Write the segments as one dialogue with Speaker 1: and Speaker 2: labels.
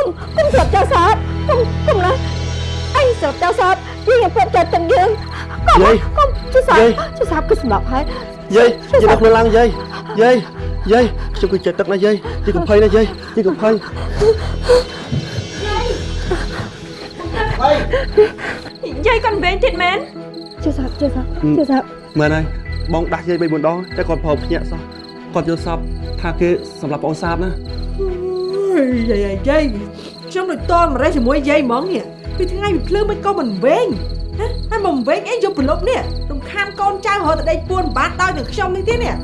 Speaker 1: ុំគុំស្រាប់ចៅសាបគុំគុំណាអញស្រាប់ចៅសាបយើងឲ្យព្រមចិត្តទាំងយើងគុំគុំចៅសាបចៅសាបគឺសម្រាប់ហើយ
Speaker 2: យាយយាយដល់ខ្លួនឡើងយាយយាយយាយខ្ញុំគឺចិត្តទឹកណាយាយយាយកុំភ័យណាយាយយាយកុំភ័យ
Speaker 3: យាយគាត់វែងទៀតមែន
Speaker 1: ចៅសាបចៅសាបចៅសាប
Speaker 2: មែនហើយបងដាស់យាយ3 4ដងតែគាត់ប្រោភ្ញាក់សោះគាត់យល់សពថាគេសម្រាប់បងសាបណា
Speaker 4: យាយយាយ ខ្ញុំដូចតមរេះជាមួយយាយហ្មងនេះពីថ្ងៃពីភ្លើងមិនក៏មិនវែងហ៎ហើយមិនវែងអីយកប្រឡប់នេះរំខានកូនចៅរហូតតែដេកពួនបាត់ដោយនឹងខ្ញុំនេះទៀតនេះ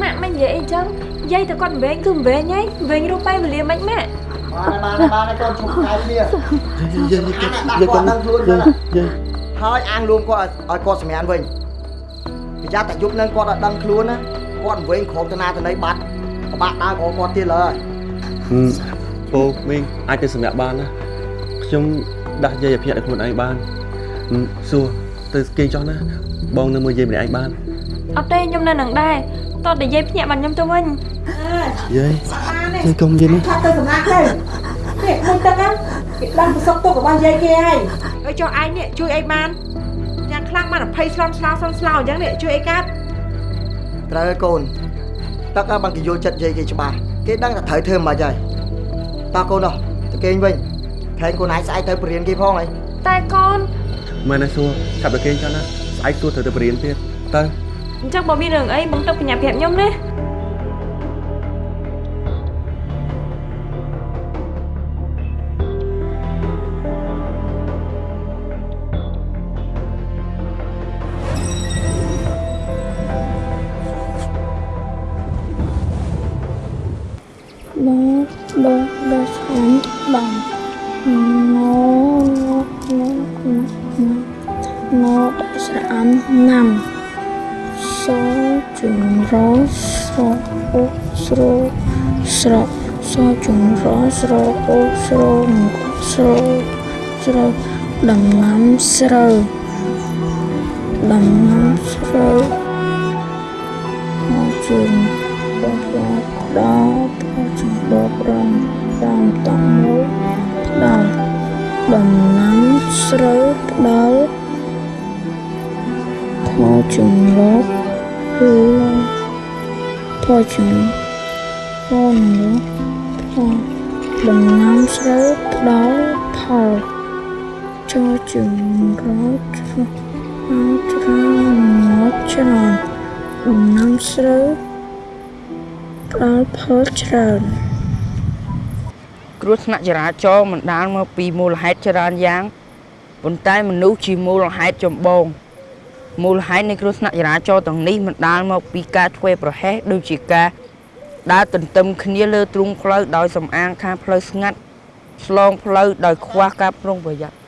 Speaker 3: ម៉ាក់មិននិយាយអីចឹងយាយតែគាត់វែងគឺវែងហើយវែងរូបបែបវេលាមិនម៉ាក់
Speaker 5: បានបានបានកូនជុំខែគ្នា
Speaker 2: យាយយាយយាយគាត់យាយយាយ
Speaker 5: ហើយអាងលួងគាត់ឲ្យគាត់សម្រានវិញប្រយ័ត្នតែយប់នឹងគាត់អត់ដឹងខ្លួនណាគាត់វិញក្រុមតាណាតណៃបាត់ប្របាក់ដើរក៏គាត់ទៀតលើហើយ
Speaker 2: ពូមីងអាចទៅសម្រាប់បានណាខ្ញុំដាស់យាយឲ្យភ្ញាក់ដល់ខ្លួនឯងបានសួរទៅគេចោះណាបងនៅមើលយាយម្នាក់ឯងបាន
Speaker 3: អត់ទេខ្ញុំនៅនឹងដែរតោះតែយាយភ្ញាក់បានខ្ញុំទៅវិញ
Speaker 2: យាយ
Speaker 4: បានទេ
Speaker 2: យាយកុំយាយណា
Speaker 4: ថាទៅសម្រាប់ទៅនេះមួយទឹកណាគេដឹងប្រសពទុករបស់យាយគេហើយហើយចុះឯងនេះជួយអីបានយ៉ាងខ្លាំងបាន20ស្លន់ស្លោស្លន់ស្លោអញ្ចឹងនេះជួយអីកាត់
Speaker 5: ត្រូវហើយកូនទឹកឲ្យបានគេយល់ចិត្តយាយគេច្បាស់គេដឹងថាត្រូវធ្វើមិនខ្មិចហើយ តោះកូននោះទៅគេងវិញខែងកូនឯងស្អែកទៅបរៀនគេផងអី
Speaker 3: តែកូន
Speaker 2: មែនទេសួរឆាប់ទៅគេងចោះណាស្អែកសួរត្រូវទៅបរៀនទៀតទៅ
Speaker 3: អញ្ចឹងបើមានរឿងអីបងទៅបញ្ញាប្រាប់ខ្ញុំណា
Speaker 6: ស្រូវដំណាំស្រូវមកជុំបបដល់ចំបរំតាមតំមួយផ្ដល់ដំណាំស្រូវផ្ដល់ផលចម្លប់គឺផលចម្ផលនោះផលដំណាំស្រូវផ្ដល់ផល ចូលចម្រោចមកច្រើនមកច្រើនដំណាំស្រូវផ្ដល់ផលច្រើន
Speaker 7: គ្រោះថ្នាក់ចរាចរណ៍បណ្ដាលមកពីមូលហេតុច្រើនយ៉ាងប៉ុន្តែមនុស្សជាមូលហេតុចម្បងមូលហេតុនៃគ្រោះថ្នាក់ចរាចរណ៍ទាំងនេះបណ្ដាលមកពីការធ្វើប្រហែសដូចជាការដើរទន្ទឹមគ្នាលើទ្រូងផ្លូវដោយសំអាងខាងផ្លូវស្ងាត់ឆ្លងផ្លូវដោយខ្វះការប្រុងប្រយ័ត្ន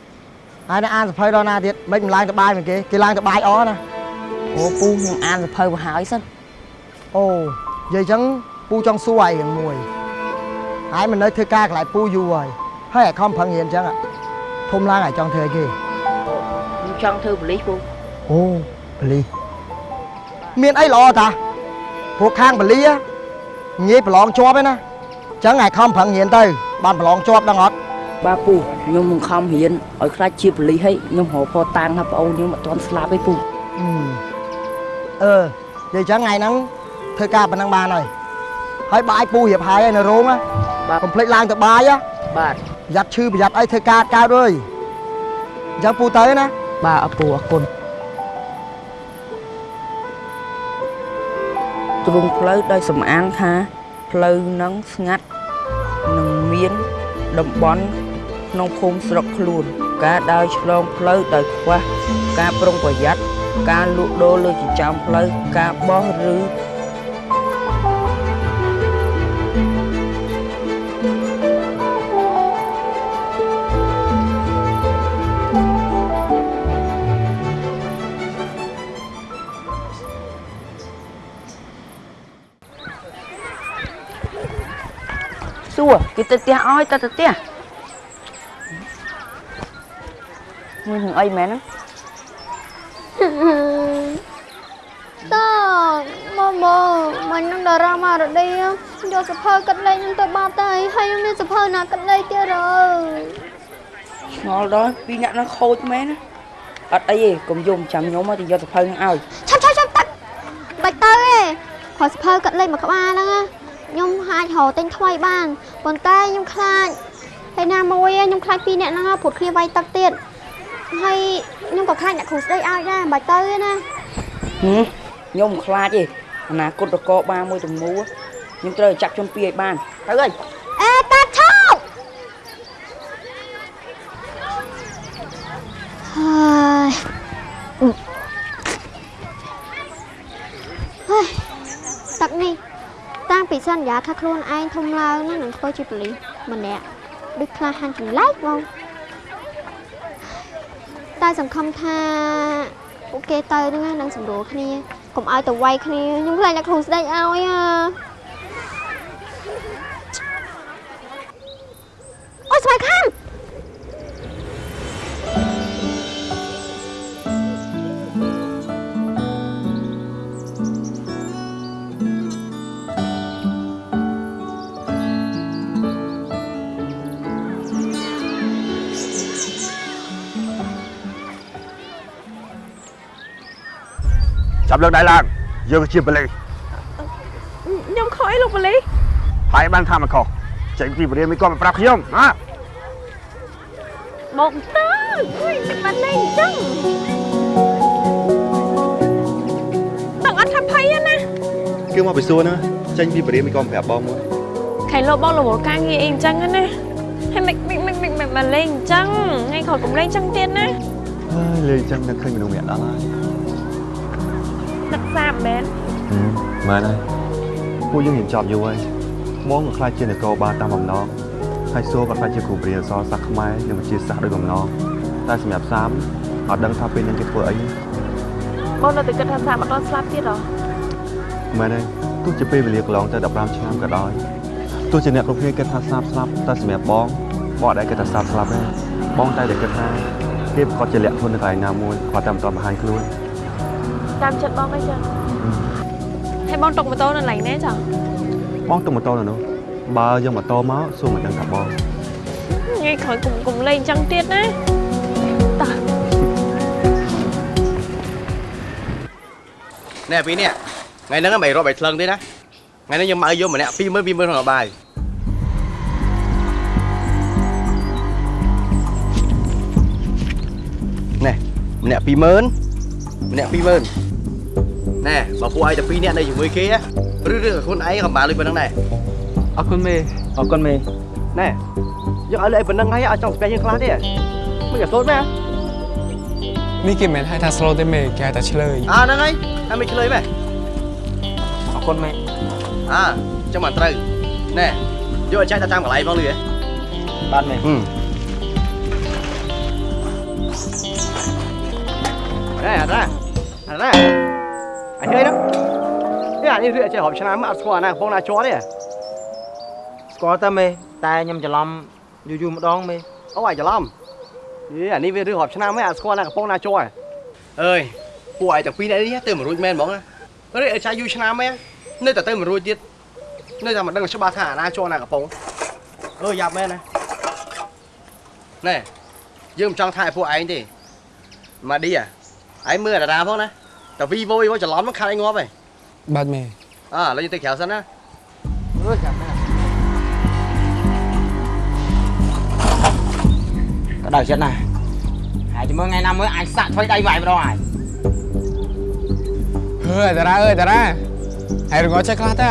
Speaker 5: ហើយនៅអានសភៅដល់ណាទៀតមិនមិនឡើងទៅបាយមកគេគេឡើងទៅបាយអណា
Speaker 7: អូពូខ្ញុំអានសភៅមកហើយសិន
Speaker 5: អូនិយាយអញ្ចឹងពូចង់សួរឯងរឿងមួយហើយមិននៅធ្វើការកន្លែងពូយូរហើយហើយឲ្យខំប្រឹងរៀនអញ្ចឹងอะធំឡើងឲ្យចង់ធ្វើអីគេ
Speaker 7: ខ្ញុំចង់ធ្វើប៉ូលីសពូ
Speaker 5: អូបលីមានអីល្អតាពួកខាងបលី á ងាយប្រឡងជាប់ឯណាអញ្ចឹងឲ្យខំប្រឹងរៀនទៅបានប្រឡងជាប់ដឹងអត់
Speaker 7: បាទពូខ្ញុំនឹងខំរៀនឲ្យខ្លាចជាប៉ូលីសហើយខ្ញុំរកផតាំងថាប្អូនខ្ញុំអត់ទាន់ស្លាប់ទេពូ
Speaker 5: អឺអឺនិយាយអញ្ចឹងថ្ងៃហ្នឹងធ្វើការប៉ុណ្ណឹងបានហើយហើយបាយពូរៀបហើយហើយនៅរោងណា
Speaker 7: បាទ
Speaker 5: កុំភ្លេចឡើងទៅបាយណា
Speaker 7: បាទ
Speaker 5: ប្រយ័ត្នឈឺប្រយ័ត្នអីធ្វើការកើតអើយអញ្ចឹងពូទៅណា
Speaker 7: បាទអពូអរគុណទ្រង់ផ្លូវដោយសំអាងថាផ្លូវនឹងស្ងាត់នឹងមានតំបន់ ក្នុងភូមិស្រុកខ្លួន ការដើរឆ្លងផ្លូវដោយខ្វះការប្រុងប្រយ័ត្នការលក់ដូរលើចិញ្ចើមផ្លូវការបោះឬសួរគេទៅផ្ទះអោយទៅទៅផ្ទះ មួយនឹងអីមែនហ្នឹង
Speaker 8: តមកមកមិននឹងតារាមករឌីយកសភើកាត់លេខខ្ញុំទៅបាត់ទៅហើយខ្ញុំមានសភើណាកាត់លេខទៀតអើយ
Speaker 7: ឆ្ងល់ដល់ពីរអ្នកហ្នឹងខូចមែនណាអត់អីទេកុំយំចាំខ្ញុំមកទៅយកសភៅហ្នឹងឲ្យ
Speaker 8: ឆាប់ឆាប់ឆាប់ទឹកបាច់ទៅទេខោសភើកាត់លេខមួយក្បាលហ្នឹងណាខ្ញុំអាចរកទិញថ្មីបានប៉ុន្តែខ្ញុំខ្លាចហើយណាមួយខ្ញុំខ្លាចពីរអ្នកហ្នឹងព្រោះគ្នាវាយទឹកទៀត ហើយខ្ញុំក៏ខ្លាចអ្នកគ្រូស្ដីឲ្យដែរបាច់ទៅទេណា
Speaker 7: ហឹមខ្ញុំមិនខ្លាចទេអនាគតរកបាមួយទំនួលខ្ញុំត្រូវតែចាប់ជនពីរឲ្យបានទៅហើយ
Speaker 8: អេតាឈប់ហើយហើយទឹកនេះតាំងពីសន្យាថាខ្លួនឯងធំឡើងណានឹងធ្វើជាប៉ូលីសម្នាក់ដូចក្លាហានចម្លែកហ្មង តែសង្ឃឹមថាពួកគេទៅហ្នឹងនឹងសម្រួលគ្នាកុំឲ្យទៅវាយគ្នាខ្ញុំខ្លាចអ្នកគ្រូស្ដេចឲ្យអាអូយស្បែកខាំ
Speaker 9: ចាប់លើកដៃឡើងយើងជាបលិស
Speaker 3: ខ្ញុំខុសអីលោកប៉ូលីស
Speaker 9: ហើយបានថាមិនខុសចេញពីបរិយាមិនក៏មកប្រាប់ខ្ញុំណា
Speaker 3: មកទៅអុយមិនបានលេងអញ្ចឹងដឹងអត់ថាភ័យទេណា
Speaker 2: គឺមកពីសួរណាចេញពីបរិយាមិនក៏ប្រាប់បងមក
Speaker 3: ខៃលោកបងរវល់ការងារអីអញ្ចឹងណាហើយមិនមិនមិនមិនមិនមិនលេងអញ្ចឹងថ្ងៃក្រោយកុំលេងអញ្ចឹងទៀតណា
Speaker 2: ហើយលេងចឹងនឹកឃើញមនុស្សម្នាក់ដល់ហើយ
Speaker 3: ទឹកសាបមែន
Speaker 2: មែនហើយពួកយើងរៀនចប់យូរហើយមកក៏ខ្លាចជានគរបាលតាមបំណងហើយសួរក៏ខ្លាចជាគ្រូបរិញ្ញាអក្សរសាស្ត្រខ្មែរនិងវិទ្យាសាស្ត្រដោយបំណងតែសម្រាប់សាមអត់ដឹងថាពេលនឹងគេធ្វើអី
Speaker 3: បងនៅតែគិតថាសាបអត់ដល់ស្លាប់ទៀតហ៎
Speaker 2: មែនហើយទោះជាពេលវេលាកន្លងទៅ15ឆ្នាំក៏ដោយទោះជាអ្នកគ្រប់គ្នាគិតថាសាបស្លាប់តែសម្រាប់បងបងអត់ដែលគិតថាសាបស្លាប់ទេបងតែតែគិតថាគេប្រកាសជាលាក់ខ្លួននៅកន្លែងណាមួយគាត់តែមិនតបង្ហាញខ្លួន
Speaker 3: តាមចិត្តបងអីចឹងហើយបងຕົកម៉ូតូនៅកន្លែងណាចា
Speaker 2: បងទៅម៉ូតូនៅនោះបើយកម៉ូតូមកសួរមិនដឹងថាបង
Speaker 3: ថ្ងៃក្រោយកុំកុំលេងអញ្ចឹងទៀតណាតោះ
Speaker 10: ណែពីរនេះថ្ងៃហ្នឹងមិនរាប់ឲ្យថ្លឹងទេណាថ្ងៃនេះខ្ញុំមកឲ្យយកម្នាក់20000 20000ក្នុងបាយណែម្នាក់20000ម្នាក់20000 ណែបើពួកឯងតែ2នាក់នៅជាមួយគេណាឬឬខ្លួនឯងក៏បានលុយប៉ុណ្ណឹងដែរ
Speaker 11: អរគុណមេអរគុណមេ
Speaker 10: ណែយកឲ្យលុយប៉ុណ្ណឹងហើយឲ្យចង់ស្ពះយើងខ្លះទេមិនក៏សូត្រមែន
Speaker 11: នេះគេមិនហៅថា slow ទេមេគេហៅថាឆ្លើយ
Speaker 10: អើហ្នឹងហើយតែមិនឆ្លើយមែន
Speaker 11: អរគុណមេ
Speaker 10: អើចឹងមិនត្រូវណែយកឲ្យចាច់ទៅតាមកន្លែងផងលឺហ៎
Speaker 11: បាទមេ
Speaker 10: ហឹមណែអត់ណាអត់ណា អញឃើញណានេះអានេះរឿងចេះរាប់ឆ្នាំមកអត់ស្គាល់អាណាកំពុងណាជាប់ទេ
Speaker 11: ស្គាល់តែមេតែខ្ញុំច្រឡំយូរយូរម្ដងមេ
Speaker 10: អូអាយច្រឡំនេះអានេះវារឿងរាប់ឆ្នាំមកអត់ស្គាល់ណាកំពុងណាជាប់អើយពួកឯងទាំងពីរនាក់នេះទៅមិនរួចមែនហ្មងណារឿងអីចាយូរឆ្នាំមែននៅតែទៅមិនរួចទៀតនៅតែមិនដឹងច្បាស់ថាអាណាជាប់ណាកំពុងអើយយ៉ាប់មែនណាណែយើងមិនចង់ថាឲ្យពួកឯងទេម៉ាឌីអាឯងមើលតារាផងណា តែ Vivo Vivo ច្រឡំមកខាត់ឯងងាប់ហើយ
Speaker 11: បាទមេ
Speaker 10: អើឥឡូវយើងទៅក្រៅសិនណា
Speaker 11: អើយចាំមេ
Speaker 12: ក៏ដល់ចិត្តណាស់ហើយជំរឿថ្ងៃណាមួយអាចសាក់ថ្មីដៃវាយម្ដងហើយ
Speaker 11: ហឺតារាអើយតារាហើយរងចេះខ្លះតើ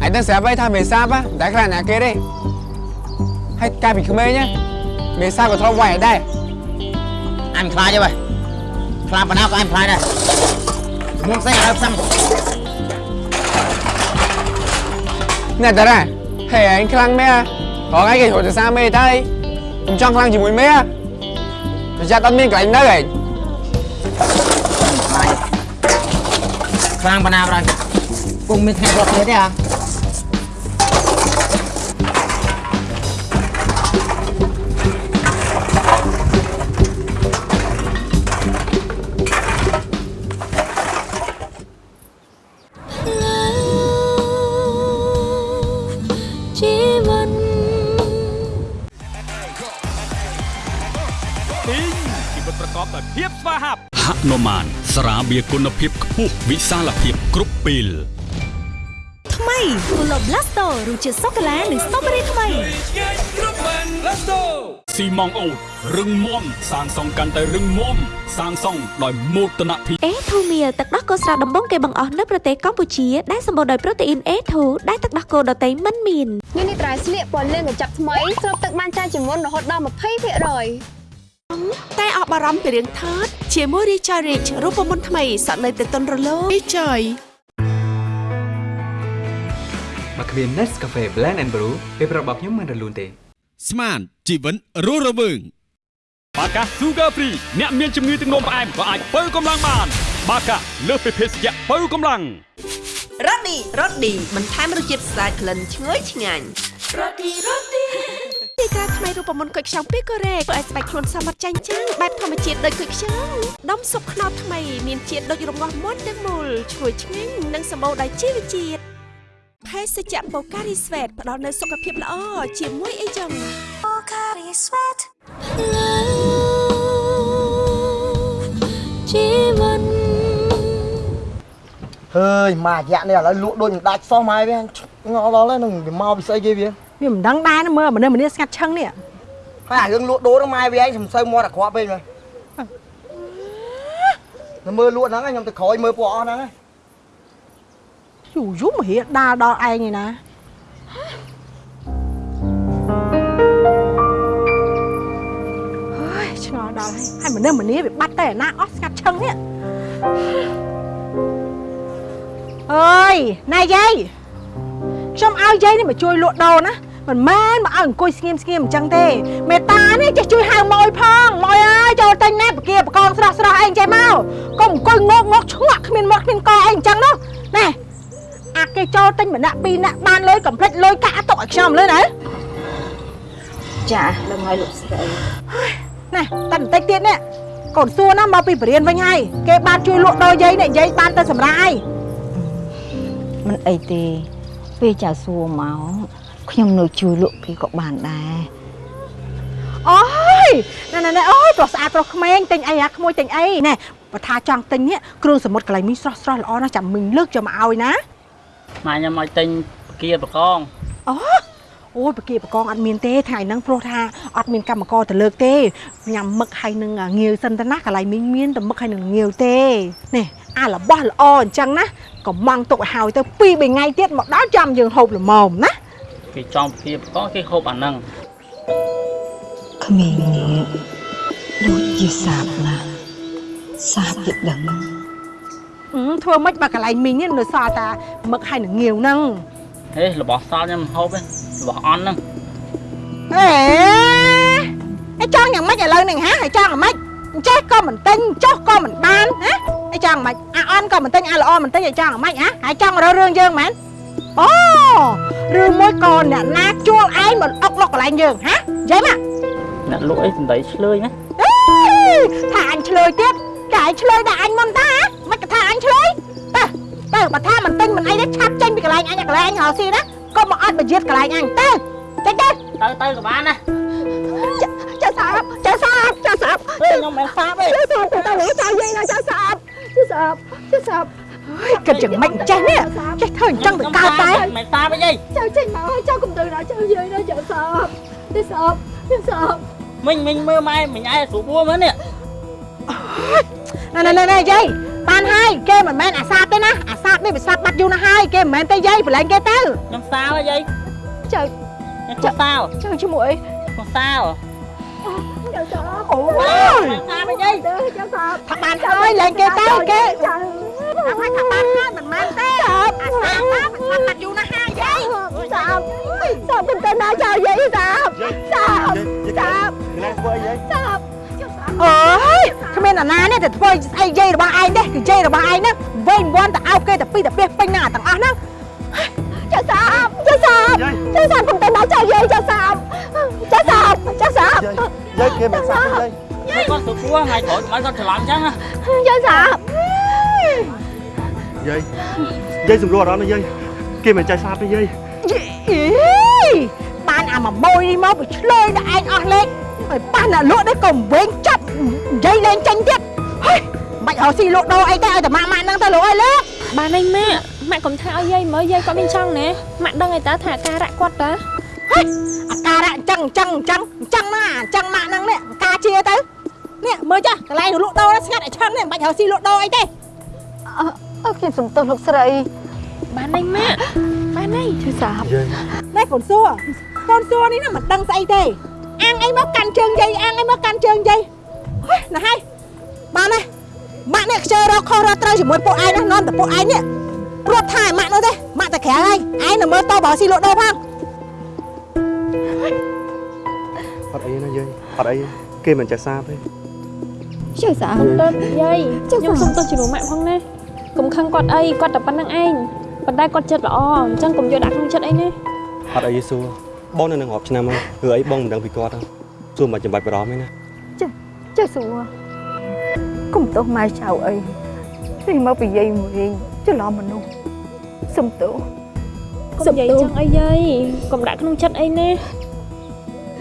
Speaker 11: ហើយដឹងស្រាប់ហើយថាមេសាបហ៎តែខ្លះណាគេទេហើយកាលពីក្មេងណាមេសាបក៏ធ្លាប់វាយឲ្យដែរ
Speaker 12: អញខ្លាចទេបើខ្លាចបណ្ដោក៏អញខ្លាចដែរ មុនស្អីឲ្យផ្សំ
Speaker 11: ណែតារាហេឯងខ្លាំងមែនហ៎រងឯងគេហត់ទៅសាមេទៅខ្ញុំចង់ខ្លាំងជាមួយមេប្រយ័ត្នអត់មានកន្លែងនៅឯង
Speaker 12: ខ្លាំងបណ្ណាបណ្ដោយពុំមានថ្ងៃរត់ទៀតទេហ៎
Speaker 11: ហ
Speaker 13: ហាប់ហនុមាន ស្រាបៀរគុណភាពខ្ពស់វិសាលភាពគ្រប់ពេល
Speaker 14: ថ្មីគូឡូ Blasto រសជាតិសូកូឡានិងស្ទ្រូប៊េរីថ្មី
Speaker 13: ស៊ីម៉ងអូតរឹងមាំសាងសង់កាន់តែរឹងមាំសាងសង់ដោយមោទនភាព
Speaker 14: អេធូមៀលទឹកដោះគោស្រស់ដំបងគេបង្អស់នៅប្រទេសកម្ពុជាដែលសម្បូរដោយប្រូតេអ៊ីន A2 ដែលទឹកដោះគោដតៃមិនមាន
Speaker 15: នេះនេះត្រៃស្លៀកពណ៌លឿងកញ្ចប់ថ្មីស្រូបទឹកបានច្រើនជាងមុនរហូតដល់20%
Speaker 16: តែអស់បារម្ភពីរឿងថើត ជាមួយ Richard Rich រូបមន្តថ្មីសក់នៅតែទន់រលោង Richard
Speaker 17: មកគ្មាន Nescafe Blend and Brew ពេលប្រាប់របស់ខ្ញុំមិនរលូនទេ
Speaker 13: ស្មានជីវិតរស់រវើងបាកា Sugar Free អ្នកមានជំងឺទឹកនោមផ្អែមក៏អាចបើកម្លាំងបាន បាកាលើសពីភេសជ្ជៈបើកម្លាំង
Speaker 16: រ៉ូឌីរ៉ូឌីបន្ថែមរសជាតិស្អាតក្លិនឈ្ងុយឆ្ងាញ់រ៉ូឌីរ៉ូឌី ទីក្រាថ្មីរូបមន្តគុយខ្ចង់ពីកូរ៉េធ្វើឲ្យស្បែកខ្លួនសមត្ថចាញ់ចាំងបែបធម្មជាតិដូចគុយខ្ចង់ដុំស៊ុបខ្នុរថ្មីមានជាតិដូចរងាស់មាត់ទាំងមូលឈ្ងុយឆ្ងាញ់និងសម្បូរដោយជីវជាតិភេសជ្ជៈបូការីស្វេតផ្ដល់នូវសុខភាពល្អជាមួយអីចឹងបូការីស្វេត
Speaker 6: ជីវិត
Speaker 5: ហើយម៉ារយៈនេះឥឡូវលក់ដូចមិនដាច់សោះម៉ែវាងល់ដល់ហើយនឹងវាមកពីស្អីគេវា
Speaker 4: វាមិនដឹងដែរណាមើលមនុស្សម្នាស្ងាត់ឈឹងនេះ
Speaker 5: ហើយអារឿងលក់ដូរហ្នឹងម៉ែវាឯងសំសើមាត់អាក្រក់ពេកមើលនៅមើលលក់ហ្នឹងខ្ញុំទៅក្រោយមើលពួកអស់ហ្នឹង
Speaker 4: យូរយូរមករៀដាល់ដល់ឯងឯណាហើយឆ្ងល់ដល់ហើយហើយមនុស្សម្នាវាបាត់តែអាណាអស់ស្ងាត់ឈឹងនេះអើយណែយាយ ខ្ញុំឲ្យយាយនេះមកជួយលក់ដូរណាមិនមែនមកឲ្យអង្គុយស្ងៀមស្ងៀមអញ្ចឹងទេមេតានេះចេះជួយហៅម៉ួយផងម៉ួយអើយចូលទិញណែបកាបកងស្រស់ស្រស់អីចេះមកកុំអង្គុយងក់ងក់ឆ្ងក់គ្មានមាត់គ្មានកអីអញ្ចឹងនោះណែអាគេចូលទិញម្នាក់ពីរនាក់បានលុយកុំភ្លេចលុយកាក់ទុកឲ្យខ្ញុំលើណា
Speaker 1: ចាដឹងហើយលោកស្រី
Speaker 4: ណែតែបន្តិចទៀតនេះកូនសួរណាមកពីបរៀនវិញហើយគេបានជួយលក់ដូរយាយនេះយាយបានទៅសម្រាប់ហើយ
Speaker 1: មិនអីទេ ពេលចៅសួរមកខ្ញុំនៅជួយលក់គេក៏បានដែរ
Speaker 4: អូយណែណែណែអូយប្រុសស្អាតប្រុសក្មេងទិញអីអាក្មួយទិញអីណែបើថាចង់ទិញនេះគ្រឿងសមុទ្រកន្លែងមីស្រស់ស្រស់ល្អណាស់ចាំមីងលើកយកមកឲ្យណា
Speaker 18: ម៉ែខ្ញុំឲ្យទិញបកាបកង
Speaker 4: អូអូយបកាបកងអត់មានទេថ្ងៃហ្នឹងព្រោះថាអត់មានកម្មករទៅលើកទេញ៉ាំមឹកហើយនឹងងាវសិនទៅណាកន្លែងមីងមានតែមឹកហើយនឹងងាវទេនេះអារបស់ល្អអញ្ចឹងណា កំងទុកឲ្យហើយទៅ2 3ថ្ងៃទៀតមកដល់ចាំយើងហូបល្មមណា
Speaker 18: គេចង់បកាបកងគេហូបអាហ្នឹង
Speaker 1: ក្មេងនេះដូចជាសាបណាស់សាបទៀតដឹង
Speaker 4: អឺធ្វើម៉េចបើកន្លែងមីងនេះនៅសល់តាមឹកហើយនឹងងាវហ្នឹង
Speaker 18: ហេរបស់សល់ខ្ញុំមិនហូបទេរបស់អន់ហ្នឹង
Speaker 4: ហេឯងចង់យ៉ាងម៉េចឥឡូវហ្នឹងហ៎ឯងចង់យ៉ាងម៉េចអញ្ចេះក៏មិនទិញចុះក៏មិនបានហ៎ ឯងចង់យ៉ាងម៉េចអាអន់ក៏មិនទិញអាល្អមិនទិញឯងចង់យ៉ាងម៉េចហ៎ឯងចង់រើរឿងយើងមែនអូឬមួយក៏អ្នកណាជួលឯងមកអុកលុកកន្លែងយើងហ៎និយាយមក
Speaker 18: អ្នកលក់អីសំដីឆ្លើយណា
Speaker 4: អេថាអញឆ្លើយទៀតតែឯងឆ្លើយដាក់អញមុនតាហ៎មិនក៏ថាអញឆ្លើយទៅទៅបើថាមិនទិញមិនអីទេឆាប់ចេញពីកន្លែងអញអាកន្លែងអញរកស៊ីណាកុំមកអត់បយាតកន្លែងអញទៅចេញទៅ
Speaker 18: ទៅទៅក៏បានណា
Speaker 1: ចាសាបចាសាបចាសាប
Speaker 18: ខ្ញុំមិនសាបទេ
Speaker 1: ចាសាបទៅទៅចាយាយណាចាសាប ចាសាបចាសាប
Speaker 4: គិតយ៉ាងម៉េចអញ្ចេះនេះចេះធ្វើអញ្ចឹងទៅកើតតែ
Speaker 18: មិនសាបទេយាយ
Speaker 1: ចៅចេញមកឲ្យចៅកុំទៅណាចៅយាយណាចាសាបចាសាបចាសាប
Speaker 18: មិញមិញមើលម៉ែមិញឯងស្រួលពួរមើលនេះ
Speaker 4: ណែណែណែណែយាយបានហើយគេមិនមែនអាសាបទេណាអាសាបនេះវាសាបបាត់យូរណាស់ហើយគេមិនមែនទេយាយប្រឡែងគេទៅ
Speaker 18: ខ្ញុំសាវយាយ
Speaker 1: ចៅ
Speaker 18: ខ្ញុំសាវ
Speaker 1: ចៅជាមួយ
Speaker 18: ខ្ញុំសាវ
Speaker 1: ចាសាប
Speaker 4: អូយ
Speaker 18: សាបយាយ
Speaker 1: ចាសាប
Speaker 4: ថាបានហើយលែងគេទៅគេ
Speaker 1: ចៅ
Speaker 4: ថាថាបានហើយមិនមែនទេអាសាបណាវាសាបបាត់យូរណាស់ហើយយាយ
Speaker 1: សាបសាបកុំទៅណាចៅយាយសាបសាបសាប
Speaker 12: ណែធ្វើអីយាយ
Speaker 1: សាប
Speaker 4: អើយគ្មានអាណានេះទៅធ្វើស្អីយាយរបស់ឯងទេគឺយាយរបស់ឯងហ្នឹងវិញវាន់តែអោបគេតែពីតែពីពេញណាទាំងអស់ហ្នឹង
Speaker 1: ចាសាបចាសាបចាសាបកុំទៅណាចៅយាយចាសាបចាសាបចាសាប
Speaker 12: យាយគេមិនសាប់ទេយាយ
Speaker 18: ម៉ែគាត់ស្រួលពួរថ្ងៃក្រោយម៉ែគាត់ច្រឡំអញ្ចឹងណា
Speaker 1: ចាសាប
Speaker 12: យាយយាយសម្រួលអារម្មណ៍ណាយាយគេមិនចាយសាប់ទេយាយ
Speaker 4: យីបានអាមួយម៉ូយនេះមកវាឆ្លើយដល់ឯងអស់លេខ
Speaker 1: ឲ្យប៉ះអ្នកលក់នេះក៏វែងចាប់និយាយលេងចាញ់ទៀតហេបាច់រកស៊ីលក់ដូរអីទេឲ្យតែម៉ាក់ម៉ាក់ហ្នឹងទៅលក់ឲ្យលើ
Speaker 3: បានអីម៉ាក់ម៉ាក់កុំថាឲ្យយាយមើលយាយគាត់មានចង់ណាម៉ាក់ដឹងឯតាថាអាការៈគាត់តា
Speaker 1: ហេអាការៈអញ្ចឹងអញ្ចឹងអញ្ចឹងអញ្ចឹងណាអញ្ចឹងម៉ាក់ហ្នឹងនេះការជាទៅនេះមើលចាស់កន្លែងលក់ដូរស្ងាត់ឲ្យឆឹងនេះមិនបាច់រកស៊ីលក់ដូរអីទេអើខ្ញុំសុំទោសលោកស្រី
Speaker 3: បានអីម៉ាក់បានអី
Speaker 1: ឈឺសាបនេះកូនសួរកូនសួរនេះណាមិនដឹងស្អីទេអាងអីមកកាន់ជើងយាយអាងអីមកកាន់ជើងយាយហេណាស់ហើយបានទេម៉ាក់នេះខ្ជិលរកខុសរកត្រូវជាមួយពួកឯងណានាំតែពួកឯងនេះព្រោះថាម៉ាក់នោះទេម៉ាក់តែក្រៅហើយឯងនៅមើលតបរកស៊ីលក់ដូរផង
Speaker 2: អត់អីណាយាយអត់អីគេមិនចេះសាបទេ
Speaker 1: ឈឺសាប
Speaker 3: ទៅយាយខ្ញុំសុំទោសជាមួយម៉ាក់ផងណាកុំខឹងគាត់អីគាត់តែប៉ុណ្្នឹងឯងប៉ុន្តែគាត់ចិត្តល្អអញ្ចឹងកុំយកដាក់ក្នុងចិត្តអីណា
Speaker 2: អត់អីសួរបងនៅនឹងរាប់ឆ្នាំហើយគឺអីបងមិនដឹងពីគាត់ទេសួរមិនចាំបាច់បារម្ភទេណា
Speaker 1: ចេះសួរកុំទោសម៉ែចៅអីនេះមកពីយាយវិញច្រឡំមនុស្សសុំទោស
Speaker 3: កុំនិយាយចឹងអីយាយកុំដាក់ក្នុងចិត្តអីណា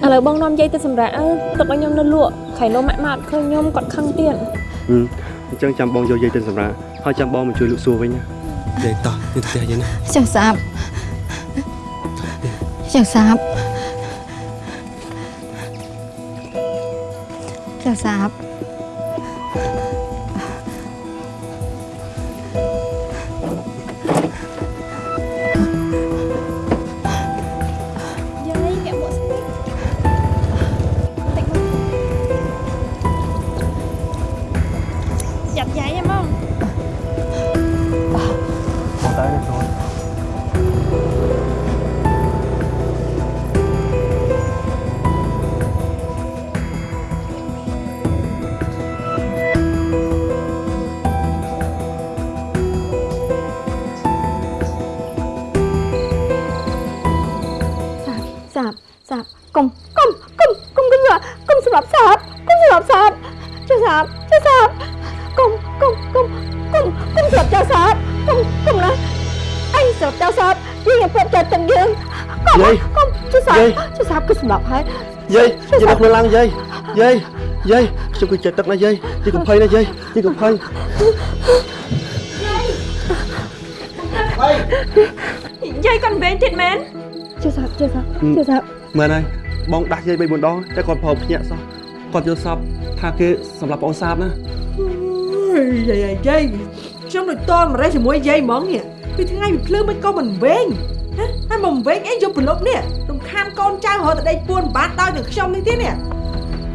Speaker 3: ឥឡូវបងនាំយាយទៅសម្រាប់អើទុកឲ្យខ្ញុំនៅលក់ខៃលោម៉ាក់មកអត់ឃើញខ្ញុំគាត់ខឹងទៀត
Speaker 2: អញ្ចឹងចាំបងយកយាយទៅសម្រាប់ហើយចាំបងមកជួយលក់សួរវិញណាយាយតោះទៅផ្ទះយាយណា
Speaker 6: ចៅសាបចៅសាបចៅសាប
Speaker 3: យាយយាយ
Speaker 2: នៅខ្លួនឡើងយាយយាយយាយខ្ញុំគឺចិត្តទឹកណាយាយយាយកុំភ័យណាយាយយាយកុំភ័យ
Speaker 3: យាយគាត់វែងទៀតមែន
Speaker 1: ចៅសាបចៅសាបចៅសាប
Speaker 2: មែនហើយបងដាស់យាយ3 4ដងតែគាត់ប្រហែលភ្ញាក់សោះគាត់យល់សពថាគេសម្រាប់បងសាបណា
Speaker 4: អើយយាយយាយខ្ញុំដូចតមរេះជាមួយយាយហ្មងនេះពីថ្ងៃពីភ្លើងមិនក៏មិនវែងណាហើយមកវែងអីយកប្រឡប់នេះរំខានកូនចៅរត់ទៅដេក ពួនបាត់ដោយនឹងខ្ញុំនេះទៀតនេះ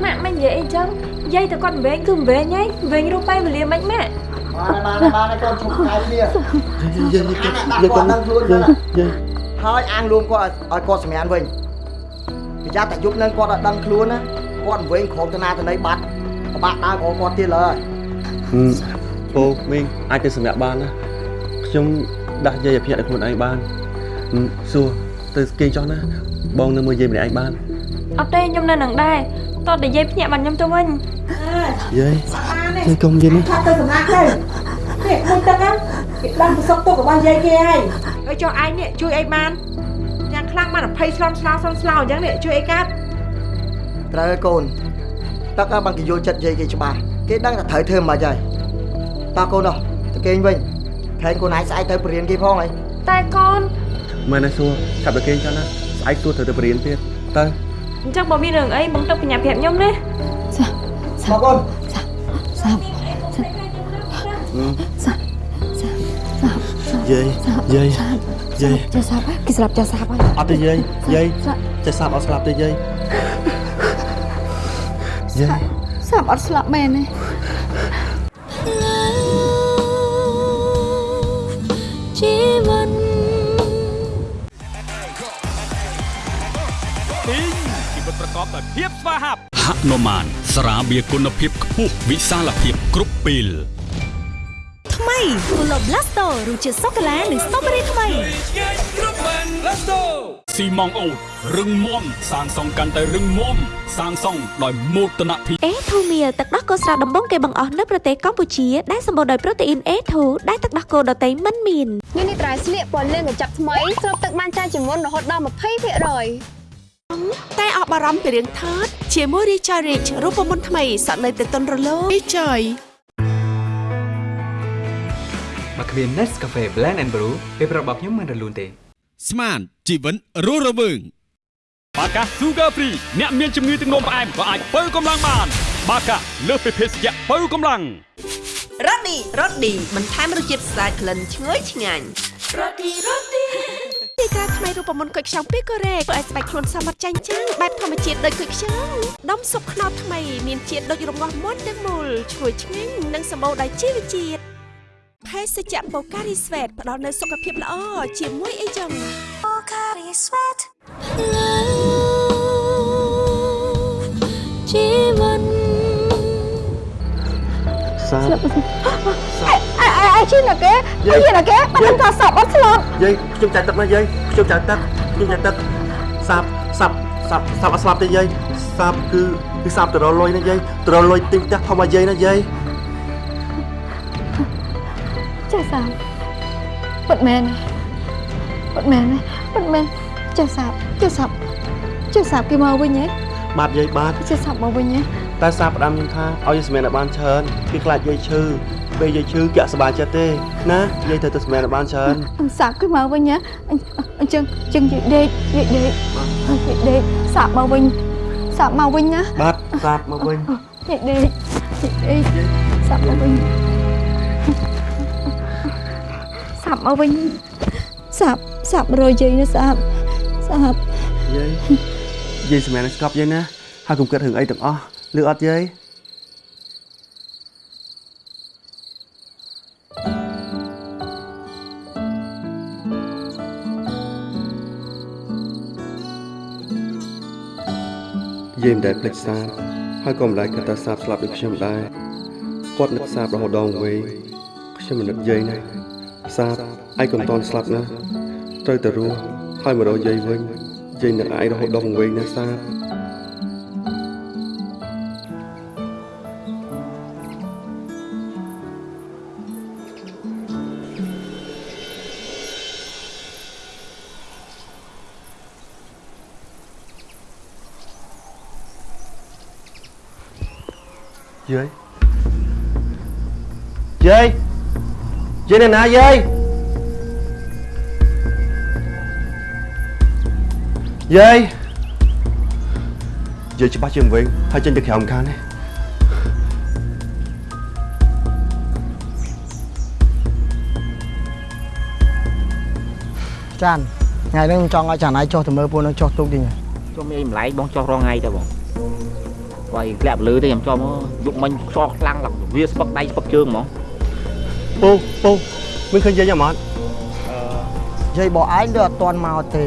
Speaker 3: ម៉ាក់មិននិយាយអីចឹងយាយតែគាត់វែងគឺវែងហើយវែងរូបបែបវេលាមិនម៉ាក់
Speaker 5: បានហើយបានហើយកូនឈប់ខាយគ្នា
Speaker 2: យាយយាយ
Speaker 5: អា
Speaker 2: យា
Speaker 5: ដាក់
Speaker 2: យ
Speaker 5: គាត់ដឹងខ្លួនទៅណា
Speaker 2: យាយ
Speaker 5: ហើយអាងលួងគាត់ឲ្យគាត់សម្រានវិញប្រយ័ត្នតែយប់នឹងគាត់ឲ្យដឹងខ្លួនណាគាត់វិញក្រុមតាណាទៅណីបាត់ប្របាក់ដើរក្រគាត់ទៀតលើហើយ
Speaker 2: ពូមីងអាចទៅសម្រាប់បានណាខ្ញុំដាស់យាយឲ្យភ្ញាក់ដល់ខ្លួនឯងបានសួរទៅគេងចោះណាបងនៅមើលយាយម្នាក់ឯងបាន
Speaker 3: អត់ទេខ្ញុំនៅនឹងដែរតោះតែយាយភ្ញាក់បានខ្ញុំទៅវិញ
Speaker 2: យាយ
Speaker 4: នេះ
Speaker 2: យាយកុំយាយនេះ
Speaker 4: ថាទៅសម្រាប់ទៅនេះមួយទឹកណាគេដឹងប្រសពទុករបស់យាយគេហើយហើយចុះឯងនេះជួយអីបានយ៉ាងខ្លាំងបាន20ស្លន់ស្លោស្លន់ស្លោអញ្ចឹងនេះជួយអីកាត់
Speaker 5: ត្រូវហើយកូនទឹកឲ្យបានគេយល់ចិត្តយាយគេច្បាស់គេដឹងថាត្រូវធ្វើមិនខ្មិចហើយតោះកូននោះទៅគេងវិញខែងកូនឯងស្អែកទៅបរៀនគេផងហើយ
Speaker 3: តែកូន
Speaker 2: មែនហើយសួរចាប់ទៅគេងចោះណាស្អែកសួរត្រូវទៅបរៀនទៀតទៅ
Speaker 3: អញ្ចឹងបើមានរឿងអីបងទឹកបញ្ញាប្រាប់ខ្ញុំណា
Speaker 5: មកកូន
Speaker 6: សាប
Speaker 2: យាយយាយយាយ
Speaker 1: ចៅសាបគេស្លាប់ចៅសាបហើយ
Speaker 2: អត់ទេយាយយាយចេះសាបអត់ស្លាប់ទេយាយយាយ
Speaker 1: សាបអត់ស្លាប់មែនទេ
Speaker 6: ជីវិ
Speaker 13: កបដោយភាពស្វាហាប់ហនុមានស្រាបៀរគុណភាពខ្ពស់វិសាលភាពគ្រប់ពេល
Speaker 16: ថ្មី Pulo Blasto រសជាតិសូកូឡានិងស្ទ្រូប៊េរីថ្មី
Speaker 13: ស៊ីម៉ងអូតរឹងមាំសាងសង់កាន់តែរឹងមាំសាងសង់ដោយមោទនភាព
Speaker 14: អេធូមៀទឹកដោះគោស្រស់ដំបងគេបង្អស់នៅប្រទេសកម្ពុជាដែលសម្បូរដោយប្រូតេអ៊ីន A2 ដែលទឹកដោះគោដតៃមិនមាន
Speaker 15: នេះនេះត្រៃស្លៀកពណ៌លឿងកញ្ចប់ថ្មីស្រូបទឹកបានច្រើនជាងមុនរហូតដល់20%។
Speaker 16: តែអស់បារម្ភពីរឿងថើតជាមួយ Richard Rich រូបមន្តថ្មីសក់នៅតែទន់រលោង Richard
Speaker 17: បើគ្មាន Nescafe Blend and Brew ពេលប្រាប់របស់ខ្ញុំមិនរលូនទេ
Speaker 13: ស្មានជីវិតរស់រវើងបាកា Sugar Free អ្នកមានជំងឺទឹកនោមផ្អែមក៏អាចបើកម្លាំងបាន បាកាលើសពីភេសជ្ជៈបើកម្លាំង
Speaker 16: រ៉ូឌីរ៉ូឌីបន្ថែមរសជាតិស្អាតក្លិនឈ្ងុយឆ្ងាញ់រ៉ូឌីរ៉ូឌី ទីការថ្មីរូបមន្តគុយខ្ចង់ពីកូរ៉េធ្វើឲ្យស្បែកខ្លួនសមត្ថចាញ់ចាំងបែបធម្មជាតិដូចគុយខ្ចង់ដុំស៊ុបខ្នុរថ្មីមានជាតិដូចរងាស់មុនទាំងមូលឈ្ងុយឆ្ងាញ់និងសម្បូរដោយជីវជាតិភេសជ្ជៈបូការីស្វេតផ្ដល់នូវសុខភាពល្អជាមួយអីចឹងបូការីស្វេត
Speaker 6: ជីវិត
Speaker 19: សាប
Speaker 1: អាអាឈឺណាគេឈឺណាគេបាត់ទៅសពអត់ស្លាប់
Speaker 2: យាយខ្ញុំចាច់ទឹកណាយាយខ្ញុំចាច់ទឹកខ្ញុំចាច់ទឹកសាបសាបសាបសាបអត់ស្លាប់ទេយាយសាបគឺគឺសាបទៅរលុយណាយាយទៅរលុយទិញផ្ទះធម្មយាយណាយាយ
Speaker 1: ចាសាបពិតមែនពិតមែនពិតមែនចាសាបចាសាបចាសាបគេមកវិញហ៎
Speaker 2: បាទយាយបាទ
Speaker 1: ចាសាបមកវិញហ៎
Speaker 2: តែសាបផ្ដាំខ្ញុំថាឲ្យយាយសម្មានឲ្យបានច្រើនគឺខ្លាចយាយឈឺ ពេលយាយឈឺកាក់សប្បាយចិត្តទេណាយាយត្រូវទៅសម្មានឲ្យបានច្រើន
Speaker 1: សាបគេមកវិញហ៎អញ្ចឹងអញ្ចឹងនិយាយដេកនិយាយដេកនិយាយដេកសាបមកវិញសាបមកវិញណា
Speaker 2: បាទសាបមកវិញ
Speaker 1: និយាយដេកនិយាយដេកសាបមកវិញសាបមកវិញសាបសាបរយយាយណាសាបសាប
Speaker 2: យាយយាយសម្មានឲ្យស្កប់យាយណាហើយកុំគិតរឿងអីទាំងអស់លឺអត់យាយ យាយមិនដែលភ្លេចសាបហើយក៏មិនដែលគិតថាសាបស្លាប់ដូចខ្ញុំដែរគាត់នឹកសាបរហូតដល់វែងខ្ញុំមិននឹកយាយណាសាបឯងកុំតន់ស្លាប់ណាត្រូវតែរស់ហើយមករកយាយវិញយាយនឹកឯងរហូតដល់វែងណាសាប យាយយាយនៅណាយាយយាយយាយច្បាស់ជាងវិញហើយចេញទៅក្រៅម្ខាងនេះ
Speaker 5: ចានថ្ងៃនេះខ្ញុំចង់ឲ្យចានឯងចុះទៅមើលពួកនឹងចុះទូកទីនេះ
Speaker 20: ចុះមានអីម្លែងបងចុះរងថ្ងៃទៅបងបើឯងធ្លាក់លើទេខ្ញុំចុះមកយកមិញខ្សោះខ្លាំងឡើងវាស្ពឹកដៃស្ពឹកជើងហ្មង
Speaker 2: ពូពូមិនឃើញយាយអមអ
Speaker 5: ត់យាយបងឯងលើអត់ទាន់មកទេ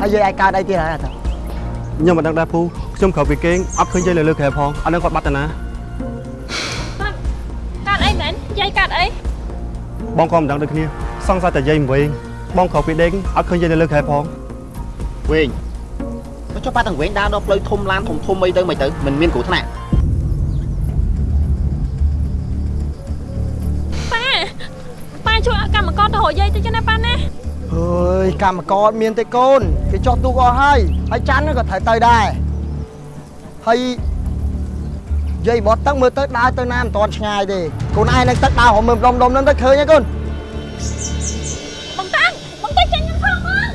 Speaker 5: ហើយយាយឯងកើតអីទៀតហើយអត់
Speaker 2: ខ្ញុំមិនដឹងដែរពូខ្ញុំក្រោយពីគេងអត់ឃើញយាយនៅលើក្រែផងអត់ដឹងគាត់បាត់ទៅណាគាត់
Speaker 3: កើតអីមែនយាយកើតអី
Speaker 2: បងក៏មិនដឹងដូចគ្នាសង្ស័យតែយាយវិញបងក្រោយពីដេកអត់ឃើញយាយនៅលើក្រែផង
Speaker 20: វិញមកចុះបាត់ទាំងវិញដើរដល់ផ្លូវធំឡានធំធំអីទៅមិនទៅមិនមានគ្រោះថ្នាក់
Speaker 3: កម្មករទៅរកយាយទៅចឹងណាប៉ាណា
Speaker 5: អើយកម្មករអត់មានទេកូនគេចុះទូកអស់ហើយហើយច័ន្ទក៏ត្រូវទៅដែរហើយយាយបត់ទឹកមើលទៅដើរទៅណាមិនទាន់ឆ្ងាយទេកូនឯងនឹងទឹកដើររមើលដុំដុំហ្នឹងទៅឃើញហើយកូន
Speaker 3: បងតាំងបងតាំងចេញខ្ញុំផងបង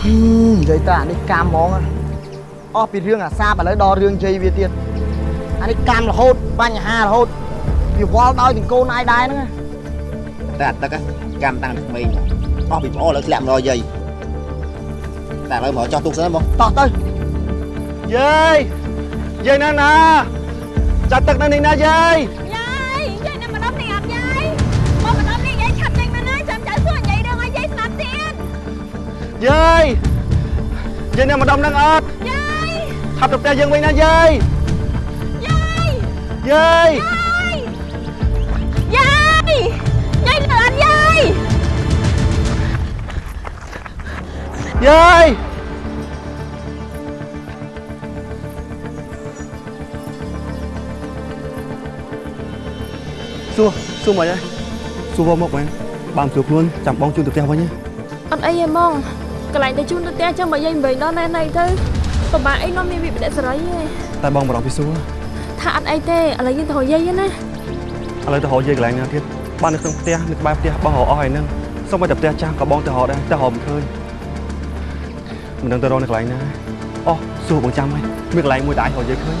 Speaker 5: ហឹមនិយាយទៅអានេះកម្មហ្មងណាអស់ពីរឿងអាសាបឥឡូវដល់រឿងយាយវាទៀតអានេះកម្មរហូតបញ្ហារហូត វាវល់ដោយទាំងកូនឯងដែរហ្នឹងណា
Speaker 20: តែអាទឹកកម្មតាំងពីក្មេងអស់ពីប្អូនលើធ្លាក់មករកយាយតែឥឡូវមកចោះទុកសិនបង
Speaker 5: តោះទៅ
Speaker 2: យាយយាយនៅណាចាត់ទឹកនៅនេះណាយាយ
Speaker 3: យាយយាយនៅម្ដុំនេះអត់យាយមកម្ដុំនេះយាយឆាប់ចេញមកណាចាំចៅសួរយាយរឿងឲ្យយាយស្លាប់ទៀត
Speaker 2: យាយយាយនៅម្ដុំហ្នឹងអត់
Speaker 3: យាយ
Speaker 2: ឆាប់ទៅផ្ទះយើងវិញណាយាយ
Speaker 3: យាយ
Speaker 2: យាយ
Speaker 3: យា យាយ
Speaker 2: សួរសួរមកហើយសួរមកមែនបានសួរខ្លួនចាំបងជូនទៅផ្ទះវិញណា
Speaker 3: អត់អីទេហ្មងកន្លែងទៅជូនទៅផ្ទះចឹងបើយាយមិនវិញដល់ណែណៃទៅពិបាកអីនាំមានវិបដិសេរីឯង
Speaker 2: តែបងបារម្ភពីសួរ
Speaker 3: ថាអត់អីទេឥឡូវយើងទៅរកយាយណា
Speaker 2: ឥឡូវទៅរកយាយកន្លែងណាទៀតបាននៅក្នុងផ្ទះនៅក្បែរផ្ទះបងរកអស់ហើយហ្នឹងសូម្បីតែផ្ទះចាស់ក៏បងទៅរកដែរតែរកមិនឃើញ មិនដឹងទៅរកនៅកន្លែងណាអូសួរបងចាំហើយមានកន្លែងមួយដែលអាចរកយាយឃើញ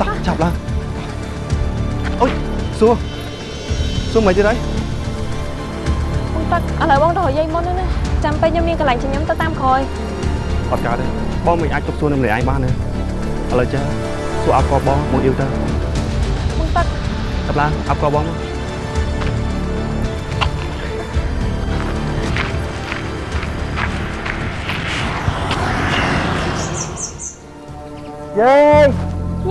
Speaker 2: តោះចាប់ឡើងអូយសួរសួរមិនទៀតហើយ
Speaker 3: បងតាក់ឥឡូវបងទៅរកយាយមុនណាចាំពេលខ្ញុំមានកន្លែងចិញ្ចឹមទៅតាមក្រោយ
Speaker 2: អត់កើតទេបងមិនអាចទប់សួរនៅម្នាក់ឯងបានទេឥឡូវចាសួរអត់កបងបងអ៊ីវទៅ
Speaker 3: បងតាក់
Speaker 2: ចាប់ឡើងអត់កបងមក
Speaker 5: យាយ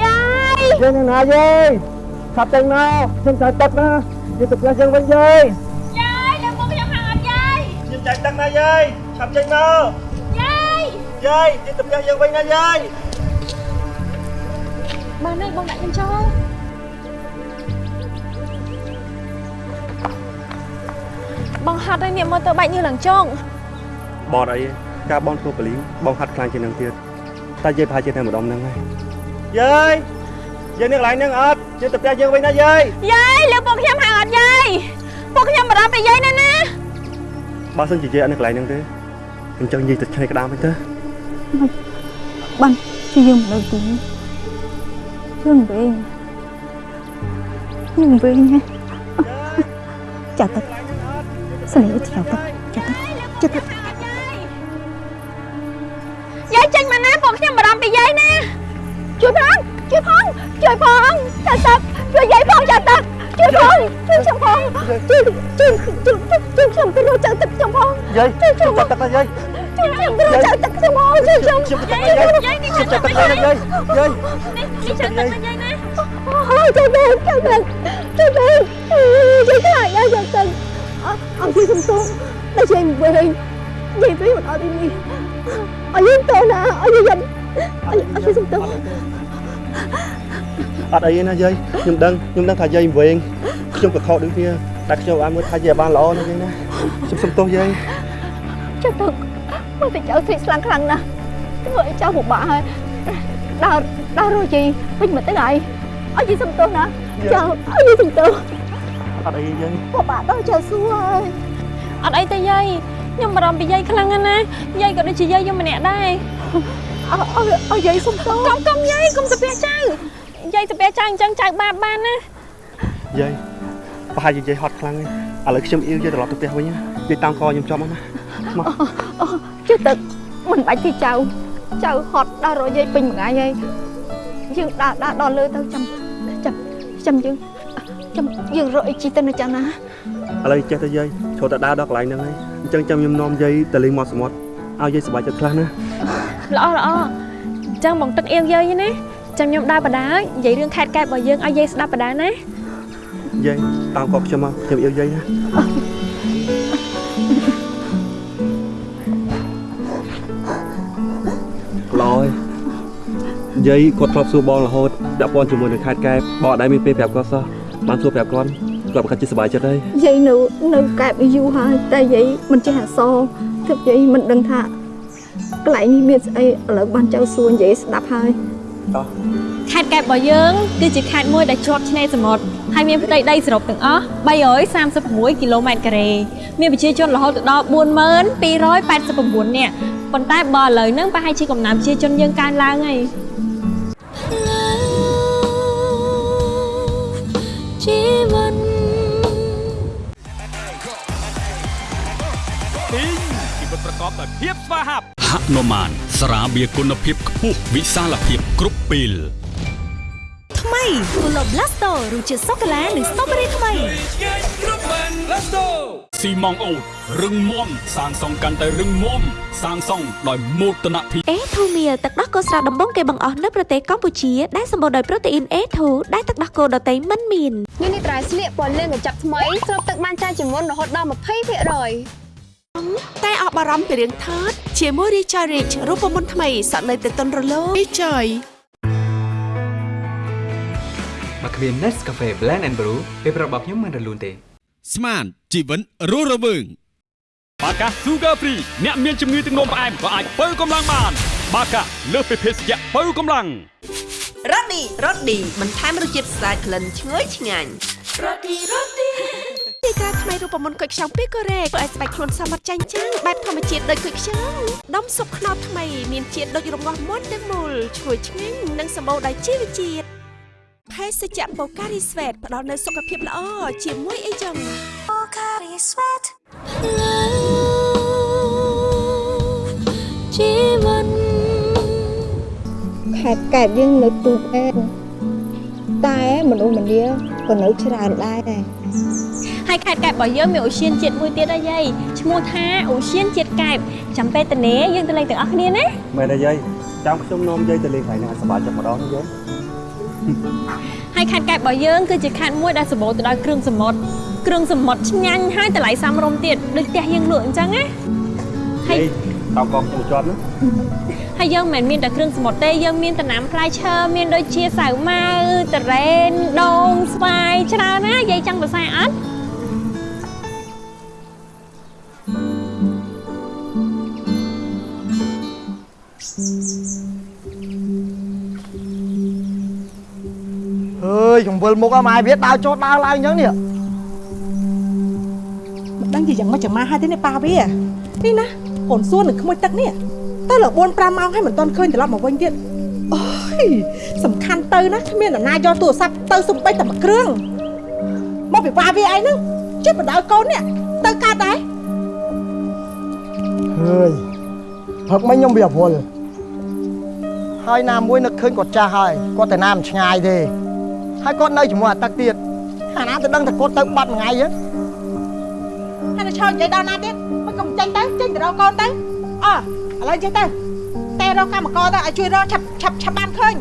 Speaker 3: យាយ
Speaker 5: យាយនៅណាយាយឆាប់ចេញមកខ្ញុំត្រូវទឹកណាយាយទៅផ្ទះយើងវិញយាយ
Speaker 3: យាយលើមកខ្ញុំហៅអត់យាយ
Speaker 5: ខ្ញុំចាច់ទឹកណាយាយឆាប់ចេញមក
Speaker 3: យាយ
Speaker 5: យាយយាយទៅផ្ទះយើងវិញណាយាយ
Speaker 3: បានទេបងដាក់ខ្ញុំចូលបងហត់ហើយនេះមើលទៅបាច់ញើសឡើងចុង
Speaker 2: បតអីទេការបងធ្វើបលីងបងហាត់ខ្លាំងជាងនឹងទៀត តែយាយប្រហែលជាតែម្ដងហ្នឹងហើយយាយយាយនៅកន្លែងហ្នឹងអត់យាយទៅផ្ទះយើងវិញណាយាយ
Speaker 3: យាយលើពួកខ្ញុំហៅអត់យាយពួកខ្ញុំបារម្ភពីយាយណាស់ណា
Speaker 2: បើសិនជាយាយអត់នៅកន្លែងហ្នឹងទេអញ្ចឹងយាយទៅឆ្នៃក្តាមវិញទៅ
Speaker 1: បានជាយើងមិនលើទីយើងវិញយើងវិញណាចាទឹកស្លេច្រៅទឹកចាទឹកចាទឹ
Speaker 3: ជួយផងជួយផងជួយផងចាទឹកជួយយាយផងចាទឹកជួយផងជួយខ្ញុំផងជួយជួយជួយជួយខ្ញុំទៅរកចាទឹកខ្ញុំផង
Speaker 5: យាយ
Speaker 3: ជួយខ្ញុំ
Speaker 5: ចាប់ទឹកណាយាយ
Speaker 3: ជួយខ្ញុំទៅរកចាទឹកខ្ញុំផងជួយខ្ញុំ
Speaker 5: ខ្ញុំទៅទឹកណាយាយ
Speaker 3: យាយនេះ
Speaker 5: ខ្ញុំចា
Speaker 1: អូជួយវិញជួយវិញជួយវិញជួយខ្លាចយាយចាទឹកអត់ជួយសំទោសតែជួយវិញយាយវិញមិនអត់នេះអត់យើងទៅណាអត់យើងអត់ជួយសំទោស
Speaker 2: អត់អីទេណាយាយខ្ញុំដឹងខ្ញុំដឹងថាយាយវិញខ្ញុំក៏ខកដូចគ្នាតែខ្ញុំបានមើលថាយាយបានល្អណាស់យាយណាខ្ញុំសុំទោសយាយ
Speaker 1: ចាទឹកមើលតែចៅស្រីស្លាំងខ្លាំងណាស់ធ្វើឲ្យចៅពិបាកហើយដើរដើររយីវិញមកទៅហើយអត់យីសំទោសណាចៅអត់យីសំទោស
Speaker 2: អត់អីយាយ
Speaker 1: ពិបាកដល់ចៅសួរហើយ
Speaker 3: អត់អីទេយាយខ្ញុំបារម្ភពីយាយខ្លាំងណាស់ណាយាយក៏ដូចជាយាយខ្ញុំម្នាក់ដែរ
Speaker 1: អើអើយាយសុំទោស
Speaker 3: កុំកុំយាយកុំសាពះចៅ យាយសាពះចៅអញ្ចឹងចៅបាបបានណា
Speaker 2: យាយប្រហែលជាយាយហត់ខ្លាំងហើយឥឡូវខ្ញុំអ៊ីវយាយត្រឡប់ទៅផ្ទះវិញណាយាយតាំងកខ្ញុំចំមកណាមក
Speaker 1: អូជិះទឹកមិនបាច់ទេចៅចៅហត់ដើររយយាយពេញមួយថ្ងៃហើយយើងដើរដើរដល់លើទៅចាំចាំចាំយើងចាំយើងរកអីជីទៅនៅចាំណា
Speaker 2: ឥឡូវចេះទៅយាយចូលតែដើរដល់កន្លែងហ្នឹងហើយអញ្ចឹងចាំខ្ញុំនាំយាយទៅលេងមាត់សមុទ្រឲ្យយាយសប្បាយចិត្តខ្លះណា
Speaker 3: ល្អល្អអញ្ចឹងបងទឹកអៀងយាយណា ចាំខ្ញុំដើរបដានិយាយរឿងខេតកែបរបស់យើងឲ្យយាយស្ដាប់បដាណា
Speaker 2: យាយតាមកកខ្ញុំមកខ្ញុំអ៊ីវយាយណាឡយយាយគាត់ធ្លាប់សួរបងរហូតដាក់ព័ន្ធជាមួយនឹងខេត្តកែបបងអត់ដែលមានពេលប្រាប់គាត់សោះបានសួរប្រាប់គាត់គាត់ប្រកាសជាសប្បាយចិត្តហើយ
Speaker 1: យាយនៅនៅកែបយូរហើយតែយាយមិនចេះអសរទើបយាយមិនដឹងថាកន្លែងនេះមានស្អីឥឡូវបានចៅសួរនិយាយស្ដាប់ហើយ
Speaker 3: ខេត្តកែបរបស់យើង គឺជាខេត្តមួយដែលជាប់ឆ្នេរសមុទ្រហើយមានផ្ទៃដីសរុបទាំងអស់336គីឡូម៉ែត្រការ៉េមានប្រជាជនរហូតដល់42289នាក់ប៉ុន្តែបើឥឡូវហ្នឹងប្រហែលជាកំណើនប្រជាជនយើងកើនឡើងហើយ
Speaker 14: ជីវិត
Speaker 13: ទីងជីវិតប្រកបដោយភាពស្វាហាប់ ហនុមានស្រាបៀរគុណភាពខ្ពស់វិសាលភាពគ្រប់ពេល
Speaker 14: ថ្មី Pulo Blasto រសជាតិសូកូឡានិងស្ទ្រូប៊េរីថ្មី
Speaker 13: ស៊ីម៉ងអូតរឹងមាំសាងសង់កាន់តែរឹងមាំសាងសង់ដោយមោទនភាព
Speaker 14: អេធូមៀទឹកដោះគោស្រស់ដំបងគេបង្អស់នៅប្រទេសកម្ពុជាដែលសម្បូរដោយប្រូតេអ៊ីន A2 ដែលទឹកដោះគោដតៃមិនមាន
Speaker 15: នេះនេះត្រៃស្លៀកពណ៌លឿងកញ្ចប់ថ្មីស្រូបទឹកបានច្រើនជាងមុនរហូតដល់20%
Speaker 16: តែអស់បារម្ភពីរឿងថើតជាមួយ Recharge Rich រូបមន្តថ្មីសក់នៅតែទន់រលោង Recharge
Speaker 17: មកគ្មាន Nescafe Blend and Brew ពេលប្រាប់របស់ខ្ញុំមិនរលូនទេ
Speaker 13: ស្មានជីវិនរស់រវើងបាកា Sugar Free អ្នកមានជំងឺទឹកនោមផ្អែមក៏អាចបើកម្លាំងបាន បាកាលើសពីភេសជ្ជៈបើកម្លាំង
Speaker 16: រ៉ូឌីរ៉ូឌីបន្ថែមរសជាតិស្អាតក្លិនឈ្ងុយឆ្ងាញ់រ៉ូឌីរ៉ូឌី ទីការថ្មីរូបមន្តគុយខ្ចង់ពីកូរ៉េធ្វើឲ្យស្បែកខ្លួនសមត្ថចាញ់ចាំងបែបធម្មជាតិដូចគុយខ្ចង់ដុំស៊ុបខ្នុរថ្មីមានជាតិដូចរងាស់មុនទាំងមូលឈ្ងុយឆ្ងាញ់និងសម្បូរដោយជីវជាតិភេសជ្ជៈបូការីស្វេតផ្ដល់នូវសុខភាពល្អជាមួយអីចឹងបូការីស្វេត
Speaker 6: ជីវិតខេត្តកែបយើងនៅទូកឯងតែមនុស្សម្នាក៏នៅច្រើនដែរ
Speaker 3: ហើយខេត្តកែបរបស់យើងមានអូសៀនជាតិមួយទៀតដែរយាយឈ្មោះថាអូសៀនជាតិកែបចាំពេលតនេយើងទៅលេងទាំងអស់គ្នាណា
Speaker 2: មែនទេយាយចាំខ្ញុំនាំយាយទៅលេងកន្លែងហ្នឹងឲ្យសប្បាយចិត្តម្ដងណាយាយ
Speaker 3: ហើយខេត្តកែបរបស់យើងគឺជាខេត្តមួយដែលសម្បូរទៅដោយគ្រឿងសមុទ្រគ្រឿងសមុទ្រឆ្ងាញ់ហើយតម្លៃសមរម្យទៀតដូចផ្ទះយើងលក់អញ្ចឹងណាហើយ
Speaker 2: តាមកងខ្ញុំជាប់ណា
Speaker 3: ហើយយើងមិនមែនមានតែគ្រឿងសមុទ្រទេយើងមានតំណាំផ្លែឈើមានដូចជាសាវម៉ាវតារ៉េនដូងស្វាយច្រើនណាយាយចង់សរសើរអត់
Speaker 5: អើយកំវិលមុខអស់ម៉ែវាដើរចោតដើរឡើងអញ្ចឹងនេះ
Speaker 4: មិនដឹងជាយ៉ាងម៉េចចាំមកហើយទេនេះប៉ាវានេះណាកូនសួននឹងក្មួយទឹកនេះទៅលើ4 5ម៉ោងហើយមិនទាន់ឃើញត្រឡប់មកវិញទៀតអូយសំខាន់ទៅណាគ្មានអ្នកណាយកទូរស័ព្ទទៅសំបីតែមួយគ្រឿងមកពីប៉ាវាអីហ្នឹងជិះបដៅកូននេះទៅកើតដែរ
Speaker 5: ហើយផឹកមិញខ្ញុំវាវល់ ហើយណាមួយនឹកឃើញគាត់ចាស់ហើយគាត់ទៅណាមិនឆ្ងាយទេហើយគាត់នៅជាមួយអាទឹកទៀតអាណាទៅដឹងតែគាត់ទៅបាត់មួយថ្ងៃហ្នឹង
Speaker 4: ហើយទៅឈរនិយាយដល់ណាទៀតមិនកុំចេញទៅចេញទៅរកកូនទៅអើឥឡូវចេះទៅតែរកកម្មករទៅឲ្យជួយរកឆាប់ឆាប់ឆាប់បានឃើញ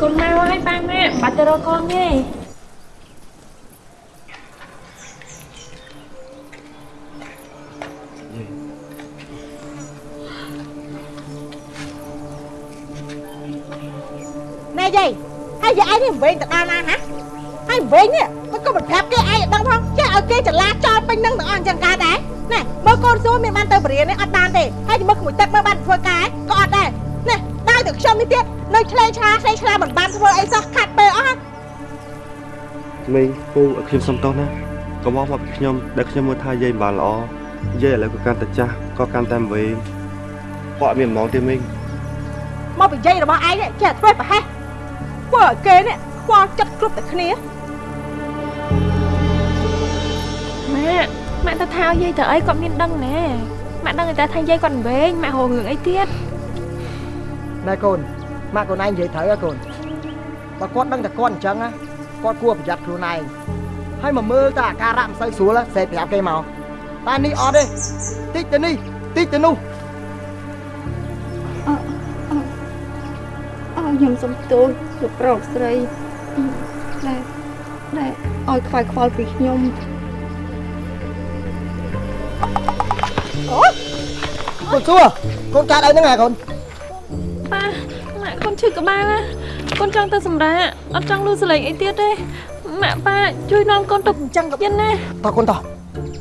Speaker 3: កូនមកហើយប៉ាម៉ាក់បាត់ទៅរកកូនទេ
Speaker 4: ណែយាយហើយយាយឯងនេះវិញទៅដល់ណាហ៎ហើយវិញនេះមិនក៏មិនប្រាប់គេឯងឲ្យដឹងផងចេះឲ្យគេចលាចលពេញនឹងទាំងអស់អញ្ចឹងកើតដែរណែមើលកូនសួរមានបានទៅបរិញ្ញានេះអត់បានទេហើយមើលក្មួយទឹកមើលបានធ្វើការក៏អត់ដែរណែដល់ទៅខ្ញុំនេះទៀតនៅឆ្លេឆ្លាឆ្លេឆ្លាមិនបានធ្វើអីសោះខាត់ពេលអស់
Speaker 12: មីងពូឲ្យខ្ញុំសុំទោសណាកុំមកមកពីខ្ញុំដែលខ្ញុំមើលថាយាយមិនបានល្អយាយឥឡូវក៏កាន់តែចាស់ក៏កាន់តែវែងគាត់អត់មានហ្មងទេមីង
Speaker 4: មកពីយាយរបស់ឯងនេះចេះធ្វើប្រហែស ធ្វើឲ្យគេនេះខ្វល់ចិត្តគ្រប់តែគ្នា
Speaker 3: ម៉ាក់ម៉ាក់ទៅថាយាយទៅអីគាត់មានដឹងណែម៉ាក់ដឹងតែថាយាយគាត់វែងម៉ាក់ហៅរឿងអីទៀត
Speaker 5: ណែកូនម៉ាក់កូនឯងនិយាយត្រូវហ៎កូនបើគាត់ដឹងតែគាត់អញ្ចឹងណាគាត់គួរប្រយ័ត្នខ្លួនឯងហើយមកមើលតែអាការៈមិនសូវស្រួលសេប្រាប់គេមកតែនេះអត់ទេតិចទៅនេះតិចទៅនោះ
Speaker 6: ខ្ញុំសុំទោសលោកប្រុសស្រីដែលដែលឲ្យខ្វាយខ្វល់ពីខ្ញុំ
Speaker 5: អូកូនសួរកូនកើតអីហ្នឹងហ៎កូន
Speaker 3: ប៉ាម៉ាក់កូនឈឺក្បាលណាកូនចង់ទៅសម្រាកអត់ចង់លឺសលេងអីទៀតទេម៉ាក់ប៉ាជួយនាំកូនទៅ
Speaker 4: អញ្ចឹងក៏
Speaker 3: ទៀតណា
Speaker 5: តោះកូនតោះ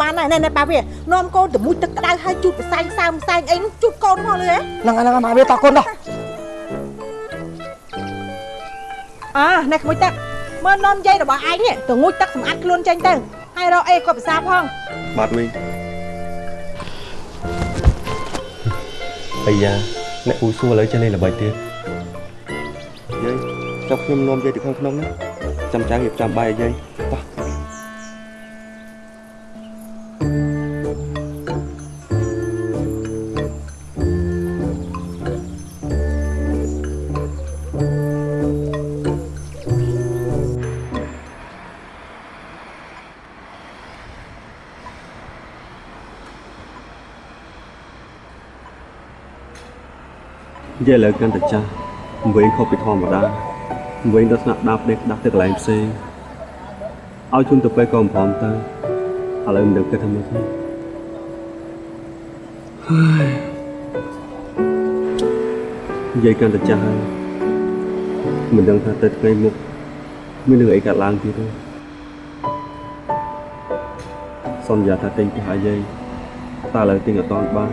Speaker 4: បានហើយណែណែប៉ាវានាំកូនទៅមួយទឹកក្តៅហើយជូតផ្សែងសើមផ្សែងអីនោះជូតកូនមកលើហ៎
Speaker 5: ហ្នឹងហ្នឹងម៉ាក់វាតោះកូនតោះ
Speaker 4: អើនេះក្មួយទឹកមើលនាំយាយរបស់ឯងនេះទៅងូតទឹកសម្អាតខ្លួនចេញទៅហើយរកអីគាត់ភាសាផង
Speaker 12: បាទមីងអាយ៉ាអ្នកពូសួរឥឡូវចេះលេងល្បីទៀតយាយចាប់ខ្ញុំនាំយាយទៅខាងក្នុងណាចាំចាំរៀបចំបាយឲ្យយាយ យាយឥឡូវកាន់តែចាស់វិញខុសពីធម្មតាវិញទៅស្នាក់ដាប់ដេកដាស់ទៅកន្លែងផ្សេងឲ្យជូនទៅពេលក៏មិនព្រមទៅឥឡូវមិនដឹងគិតថាម៉េចទេហើយយាយកាន់តែចាស់ហើយមិនដឹងថាទៅថ្ងៃមុខមានរឿងអីកើតឡើងទៀតទេ
Speaker 2: សន្យាថាទិញផ្ទះឲ្យយាយតែឥឡូវទិញអត់ទាន់បាន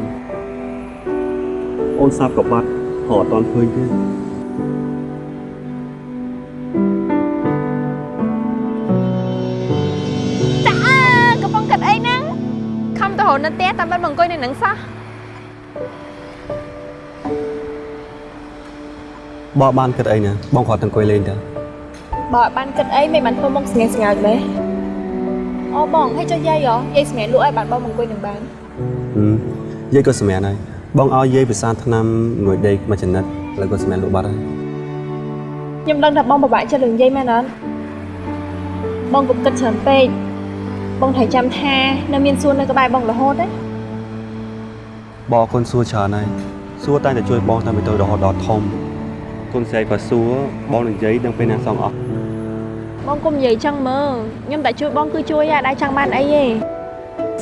Speaker 2: អូនសាប់ក៏បាត់ ហៅអត់ទាន់ឃើញទេ
Speaker 3: ចាកំពុងគិតអីហ្នឹងខំទៅរនៅផ្ទះតែមិនមកអង្គុយនៅនឹងសោះ
Speaker 2: បើបានគិតអីណាបងគាត់ទៅអង្គុយលេងទៅ
Speaker 3: បើអត់បានគិតអីមិនបានធ្វើមុខស្ងែស្ងាត់ទេអូបងឲ្យចុះយាយហ៎យាយស្ងែលក់ឲ្យបានបងមកអង្គុយនឹងបាន
Speaker 2: ហឹមយាយក៏សម្រាប់ហើយ បងឲ្យយាយពិសាថ្នាំមួយដេកមួយចំណិតឥឡូវក៏សម្រាប់លក់បាត់ហើយ
Speaker 3: ខ្ញុំដឹងថាបងពិបាកចិត្តរឿងយាយមែនអត់បងកុំគិតច្រើនពេកបងត្រូវចាំថានៅមានសួននៅក្បែរបងរហូតទេ
Speaker 2: បងអរគុណសួរច្រើនហើយសួរតែតែជួយបងតាមពីតូចរហូតដល់ធំគុណស្រីក៏សួរបងនឹងយាយដឹងពេលណាសងអស់
Speaker 3: បងកុំនិយាយចឹងមើលខ្ញុំតែជួយបងគឺជួយអាដែរចង់បានអីទេ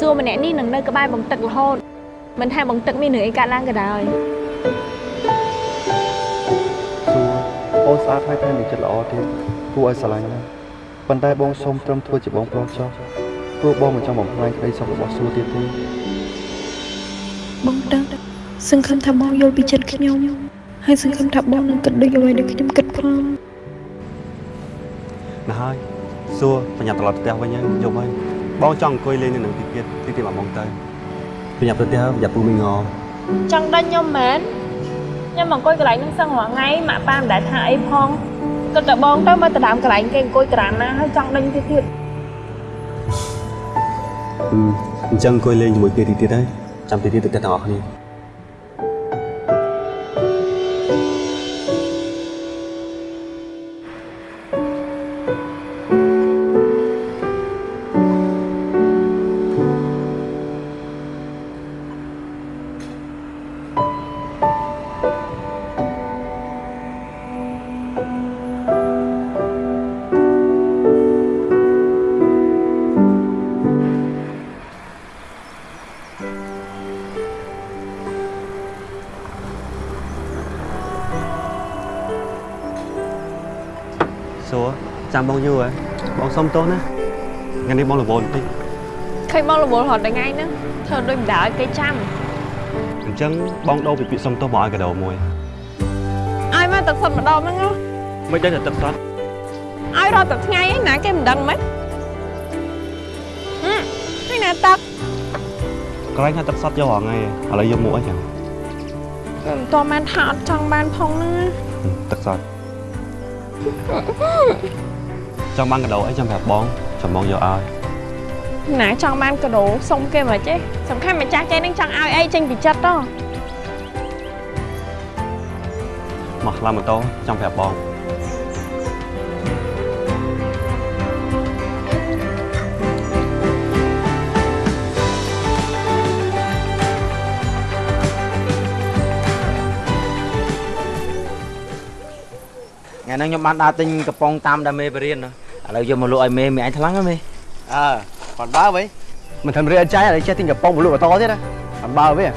Speaker 3: សួរម្នាក់នេះនឹងនៅក្បែរបងទឹករហូត មិនថាបងទឹកមានរឿងអីកើតឡើងក៏ដោយ
Speaker 2: សួរអូនស្អាតហើយថែមនឹងចិត្តល្អទៀតគួរឲ្យស្រឡាញ់ណាស់ប៉ុន្តែបងសូមត្រឹមធ្វើជាបងប្រុសចុះព្រោះបងមិនចង់បំផ្លាញក្តីសុខរបស់សួរទៀតទេ
Speaker 21: បងដឹងសង្ឃឹមថាបងយល់ពីចិត្តខ្ញុំហើយសង្ឃឹមថាបងនឹងគិតដូចអ្វីដែលខ្ញុំគិតផង
Speaker 2: ណាស់ហើយសួរប្រញាប់ត្រឡប់ទៅផ្ទះវិញហើយយប់ហើយបងចង់អង្គុយលេងនៅនឹងទីទៀតទីទៀតមកបងទៅ ប្រញាប់ទៅផ្ទះប្រយ័ត្នពូមីងង
Speaker 3: ចង់ដាច់ខ្ញុំមែនខ្ញុំអង្គុយកន្លែងហ្នឹងសឹងរាល់ថ្ងៃម៉ាក់ប៉ាមិនដែលថាអីផងគិតតែបងទៅមកទៅដើមកន្លែងគេអង្គុយក្រានណាហើយចង់ដេញទៀតទៀត
Speaker 2: ហឹមអញ្ចឹងអង្គុយលេងជាមួយគេទីទៀតហើយចាំទីទៀតទៅផ្ទះទាំងអស់គ្នា រចាំបងយូរហ៎បងសុំទោសណាថ្ងៃនេះបងរវល់បន្តិច
Speaker 3: ឃើញបងរវល់រហូតដល់ថ្ងៃហ្នឹងធ្វើដូចមិនដើរឲ្យគេចាំ
Speaker 2: អញ្ចឹងបងដូរពីពាក្យសុំទោសមកឲ្យកដោមួយ
Speaker 3: ឲ្យមកទឹកសុតម្ដងហ្នឹងហ៎
Speaker 2: មិនដឹងតែទឹកស្រាត់
Speaker 3: ឲ្យរត់តែថ្ងៃឯណាគេមិនដឹងមិនហឹមហើយណាទឹក
Speaker 2: កន្លែងថាទឹកស្រាត់យករាល់ថ្ងៃឥឡូវយកមកអីចឹង
Speaker 3: មិនតបានថាអត់ចង់បានផងណា
Speaker 2: ទឹកស្រាត់ ចង់បានកដោអីចាំប្រាប់បងចាំបងយកឲ្យ
Speaker 3: ណាចង់បានកដោសុំគេមកចេះសំខាន់ម្ចាស់គេនឹងចង់ឲ្យអីចេញពីចិត្តទៅ
Speaker 2: មកខ្លាំម៉ូតូចាំប្រាប់បង
Speaker 12: ថ្ងៃហ្នឹងខ្ញុំបានដើរទិញកំប៉ុងតាមដាមេបរៀន ឥឡូវយកមកលក់ឲ្យមេមេអញថ្លឹងហ៎មេ
Speaker 10: អើគាត់បើវិញមិនធ្វើរៀនអត់ចាយឥឡូវចេះទិញកំប៉ុងមកលក់បន្តទៀតណាអត់បើវិញ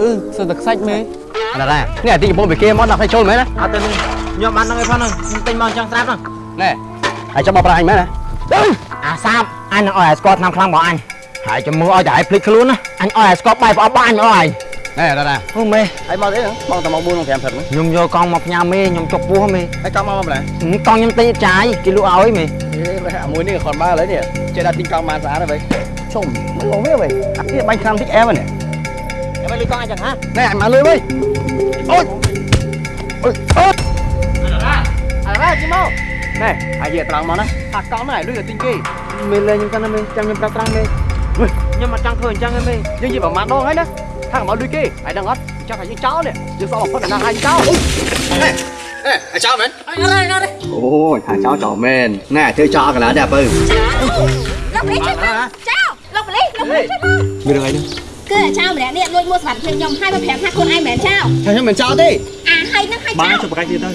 Speaker 22: អឺសើទឹកខ្សាច់មេ
Speaker 10: អត់ដែរនេះអាទីកំប៉ុងពីគេមកដាក់ឲ្យចូលមែនណា
Speaker 12: អត់ទេនេះខ្ញុំបានហ្នឹងឯងផងហ្នឹងខ្ញុំទិញមកអញ្ចឹងស្រាប់ហ្នឹង
Speaker 10: ណែហើយចាំមកប្រាអញមែនណា
Speaker 12: អាសាប អញនឹងឲ្យឲ្យស្គាល់ឆ្នាំខ្លាំងរបស់អញហើយចាំមើលឲ្យតែឲ្យភ្លេចខ្លួនណាអញឲ្យឲ្យស្គាល់បាយប្រអប់របស់អញមកឲ្យ
Speaker 10: ណែអត់ដែរ
Speaker 12: អូមេ
Speaker 10: ហើយមកទេបងតែមក4 5ព្រឹកហ្នឹង
Speaker 12: ខ្ញុំយកកង់មកផ្ញើមេខ្ញុំចុកពោះមេ
Speaker 10: ហើយកង់មកមកម្ល៉េះ
Speaker 12: ហឹមកង់ខ្ញុំទិញអត់ចាយគេលក់ឲ្យមេ
Speaker 10: អាមួយនេះគាត់មកឥឡូវនេះចេះដាក់ទិញកង់បានស្អាតហើយជុំមកលងវាវិញអានេះបាញ់ខាំតិចអែមនេះ
Speaker 12: ចាំមកលុយកង់អញចឹងហ៎
Speaker 10: ណែអញមកលុយវិញអូយអូយអូយអរ៉ាជីមក ណែអាយត្រង់មកណាថាកង់ហ្នឹងឲ្យលុយឲ្យទិញគេ
Speaker 12: មេលេងខ្ញុំកាន់ណាមេចាំខ្ញុំប្រាប់ត្រង់មេខ្ញុំអត់ចង់ធ្វើអញ្ចឹងទេមេ
Speaker 10: យើងនិយាយប្រមាណដងហើយណាថាកុំឲ្យលុយគេហើយដឹងអត់ចង់ថាយើងចោលនេះយើងសល់បំផុតណាឲ្យចោលណែណែឲ្យចោលមែនអត់ទេអត់ទេអូយថាចោលចោលមែនណែធ្វើចោលកន្លះដែរបើ
Speaker 3: លោកលីជួយមកចៅលោកលីលោកលីជួយមក
Speaker 2: មានរឿងអីនេះ
Speaker 3: គឺអាចៅម្នាក់នេះលួចមួសវត្ថុភ្លេងខ្ញុំហើយមកប្រាប់ថាខ្លួនឯងមិនមែនចៅ
Speaker 10: ថាខ្ញុំមិនចោលទេ
Speaker 3: អាហើយនឹងហើយចៅ
Speaker 2: បានចុះប្រកាសទៀតទៅ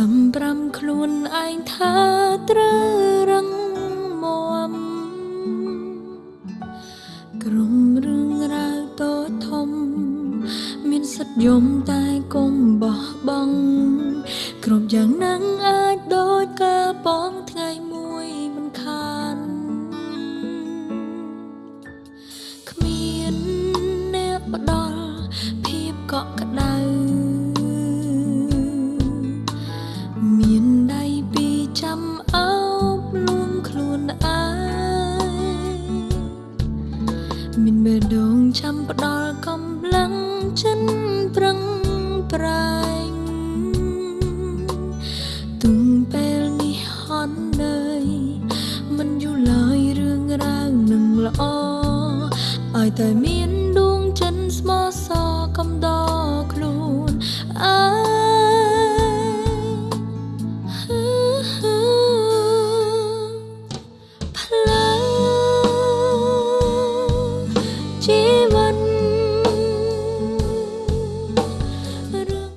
Speaker 6: សម្រាប់ខ្លួនឯងថាត្រូវ